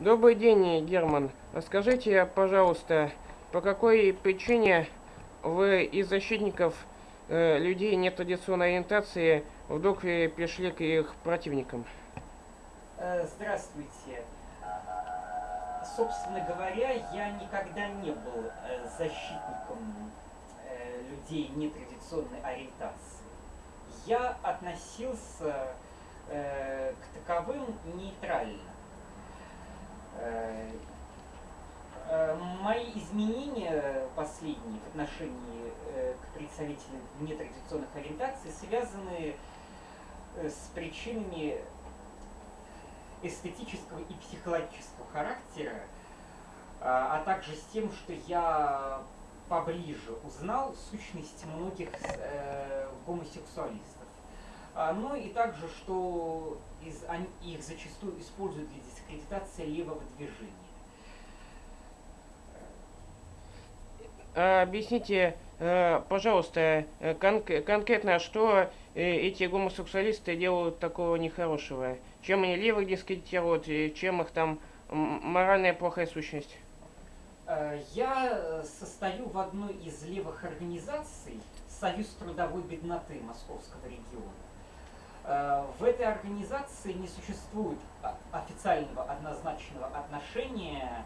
Добрый день, Герман. Скажите, пожалуйста, по какой причине вы из защитников э, людей нетрадиционной ориентации вдруг перешли к их противникам? Э, Здравствуйте. Собственно говоря, я никогда не был э, защитником э, людей нетрадиционной ориентации. Я относился к таковым нейтрально. Э, э, Мои изменения последние в отношении э, к представителям нетрадиционных ориентаций связаны с причинами эстетического и психологического характера, а а также с тем, что я поближе узнал сущность многих гомосексуалистов. А, Ну и также, что из, они- их зачастую используют для дискредитации левого движения. А Объясните, э, пожалуйста, э, кон- конкретно, что э, эти гомосексуалисты делают такого нехорошего? Чем они левых дискредитируют, чем их там моральная плохая сущность? Я состою в одной из левых организаций Союз трудовой бедноты Московского региона. В этой организации не существует о- официального однозначного отношения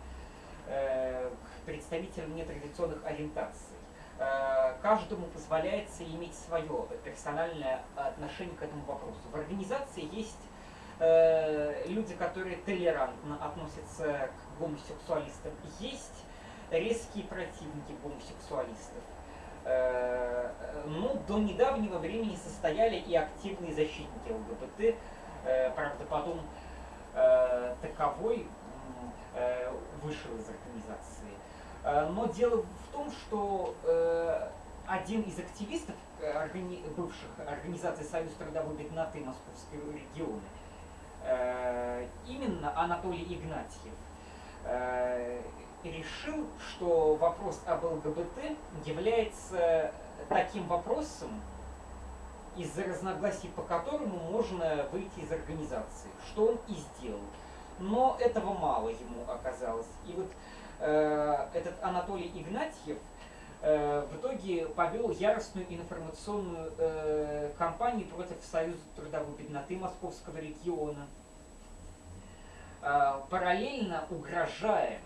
э, к представителям нетрадиционных ориентаций. Э, Каждому позволяется иметь свое персональное отношение к этому вопросу. В организации есть э, люди, которые толерантно относятся к гомосексуалистам. Есть резкие противники гомосексуалистов. Э, Ну, до недавнего времени состояли и активные защитники ЛГБТ. Э, Правда, потом э, таковой вышел из организации. Но дело в том, что один из активистов бывших организаций Союз трудовой бедноты Московского региона, именно Анатолий Игнатьев, решил, что вопрос об ЛГБТ является таким вопросом, из-за разногласий по которому можно выйти из организации, что он и сделал. Но этого мало ему оказалось. И вот э, этот Анатолий Игнатьев э, в итоге повел яростную информационную э, кампанию против Союза трудовой бедноты Московского региона, э, параллельно угрожая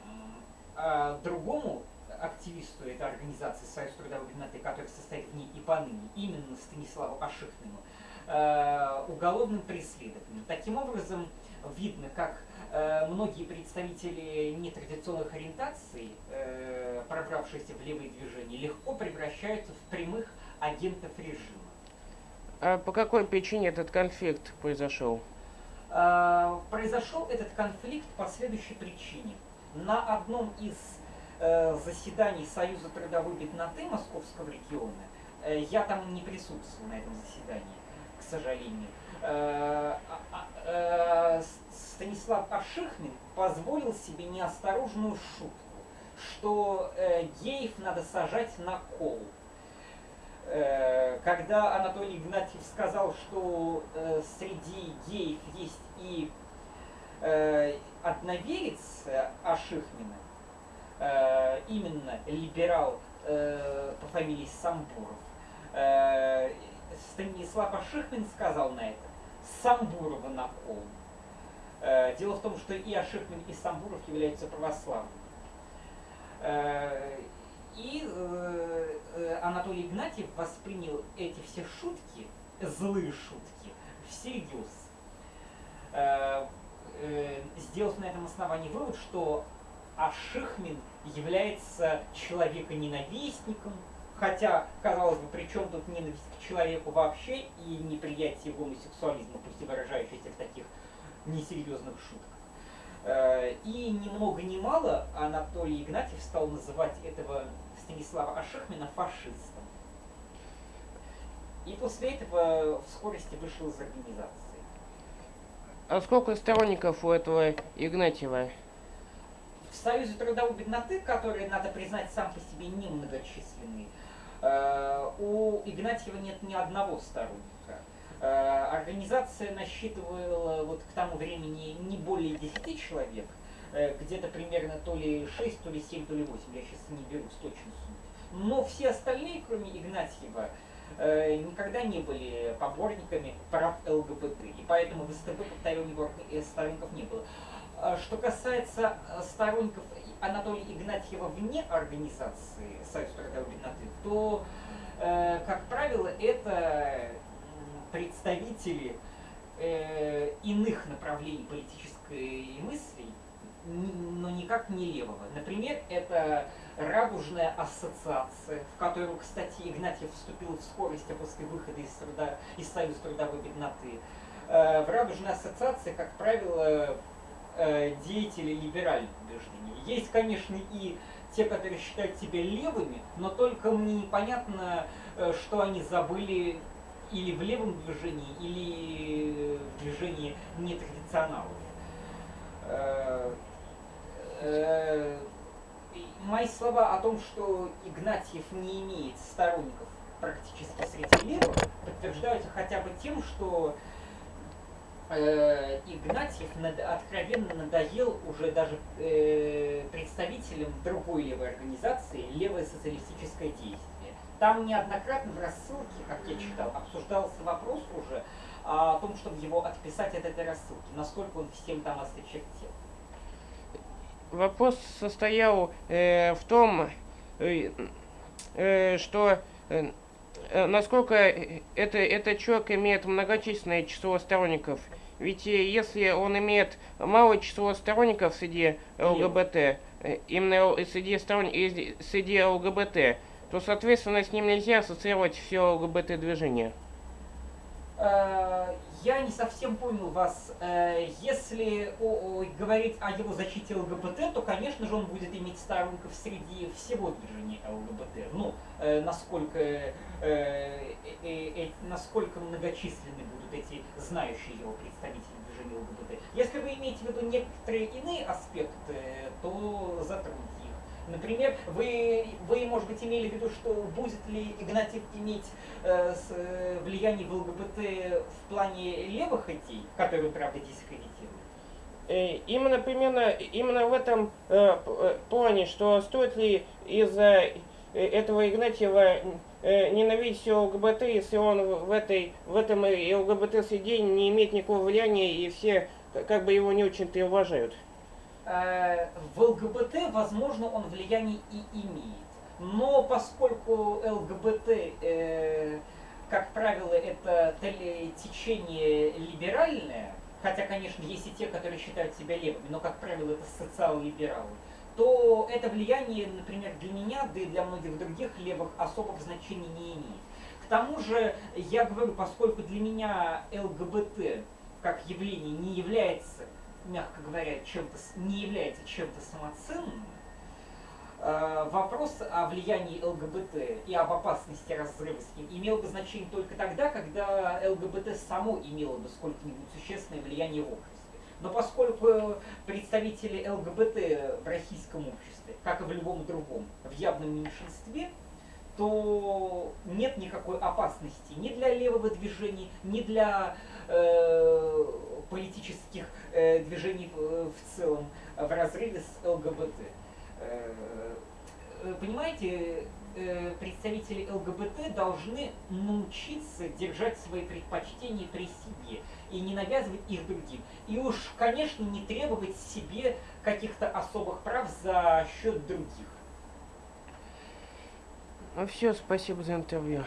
э, другому активисту этой организации Союз трудовой бедноты, который состоит в ней и поныне, именно Станиславу Ашихмину, э, уголовным преследованием. Таким образом, видно, как э, многие представители нетрадиционных ориентаций, пробравшиеся в левые движения, легко превращаются в прямых агентов режима. А по какой причине этот конфликт произошел? Произошел этот конфликт по следующей причине. На одном из э, заседаний Союза трудовой бедноты Московского региона, э, я там не присутствовал на этом заседании, к сожалению, э, а- а- э, Станислав Ашихмин позволил себе неосторожную шутку, что э, геев надо сажать на кол. Когда Анатолий Игнатьев сказал, что среди геев есть и одноверец Ашихмина, э, именно либерал э, по фамилии Самбуров, э, Станислав Ашихмин сказал на это Самбурова на кол. Дело в том, что и Ашихмин, и Самбуров являются православными. И Анатолий Игнатьев воспринял эти все шутки, злые шутки, всерьез. Э, Сделав на этом основании вывод, что Ашихмин является человеконенавистником, хотя, казалось бы, при чем тут ненависть к человеку вообще и неприятие гомосексуализма, пусть и выражающееся в таких несерьезных шутках. Э, И ни много ни мало Анатолий Игнатьев стал называть этого Станислава Ашихмина фашистом. И после этого в скорости вышел из организации. А сколько сторонников у этого Игнатьева? В Союзе трудовой бедноты, который, надо признать, сам по себе немногочисленный, э, у Игнатьева нет ни одного сторонника. Э, Организация насчитывала вот к тому времени не более 10 человек. э, где-то примерно то ли 6, то ли 7, то ли 8, я сейчас не беру с точностью. Но все остальные, кроме Игнатьева, никогда не были поборниками прав ЛГБТ. И поэтому в СТБ, э, сторонников не было. А Что касается э, сторонников Анатолия Игнатьева вне организации Союз трудовой бедноты, то, э, как правило, это представители э, иных направлений политической мысли, но никак не левого. Например, это Радужная ассоциация, в которую, кстати, Игнатьев вступил в скорости после выхода из, труда, из Союза трудовой бедноты. Э, в Радужной ассоциации, как правило, э, деятели либеральных убеждений. Есть, конечно, и те, которые считают себя левыми, но только мне непонятно, э, что они забыли или в левом движении, или в движении нетрадиционалов. Мои слова о том, что Игнатьев не имеет сторонников практически среди левых, подтверждаются хотя бы тем, что э, Игнатьев над, откровенно надоел уже даже э, представителям другой левой организации «Левое социалистическое действие». Там неоднократно в рассылке, как я читал, обсуждался вопрос уже о том, чтобы его отписать от этой рассылки, насколько он всем там осточертел. Вопрос состоял э, в том, э, э, что э, насколько это, этот человек имеет многочисленное число сторонников – ведь э, если он имеет малое число сторонников среди ЛГБТ, э, именно среди, сторон... среди ЛГБТ, то, соответственно, с ним нельзя ассоциировать все ЛГБТ-движение. Э, я не совсем понял вас. Если говорить о его защите ЛГБТ, то, конечно же, он будет иметь сторонников среди всего движения ЛГБТ. Ну, насколько, насколько многочисленны будут эти знающие его представители движения ЛГБТ. Если вы имеете в виду некоторые иные аспекты, то затроньте их. Например, вы, вы, может быть, имели в виду, что будет ли Игнатьев иметь э, с, э, влияние в ЛГБТ в плане левых идей, которые, правда, дискредитируют? Э, именно примерно именно в этом э, э плане, что стоит ли из-за этого Игнатьева э, ненавидеть ЛГБТ, если он в, этой, в этом ЛГБТ-среде не имеет никакого влияния, и все как бы его не очень-то и уважают. Э, в ЛГБТ, возможно, он влияние и имеет. Но поскольку ЛГБТ, э, как правило, это течение либеральное, хотя, конечно, есть и те, которые считают себя левыми, но, как правило, это социал-либералы, то это влияние, например, для меня, да и для многих других левых особых значений не имеет. К тому же, я говорю, поскольку для меня ЛГБТ как явление не является, мягко говоря, чем-то, не является чем-то самоценным, э, вопрос о влиянии ЛГБТ и об опасности разрыва с ним имел бы значение только тогда, когда ЛГБТ само имело бы сколько-нибудь существенное влияние в обществе. Но поскольку представители ЛГБТ в российском обществе, как и в любом другом, в явном меньшинстве, то нет никакой опасности ни для левого движения, ни для э, политических э, движений в, в целом в разрыве с ЛГБТ. Э, э понимаете, э, представители ЛГБТ должны научиться держать свои предпочтения при себе и не навязывать их другим. И уж, конечно, не требовать себе каких-то особых прав за счет других. Все, спасибо за интервью.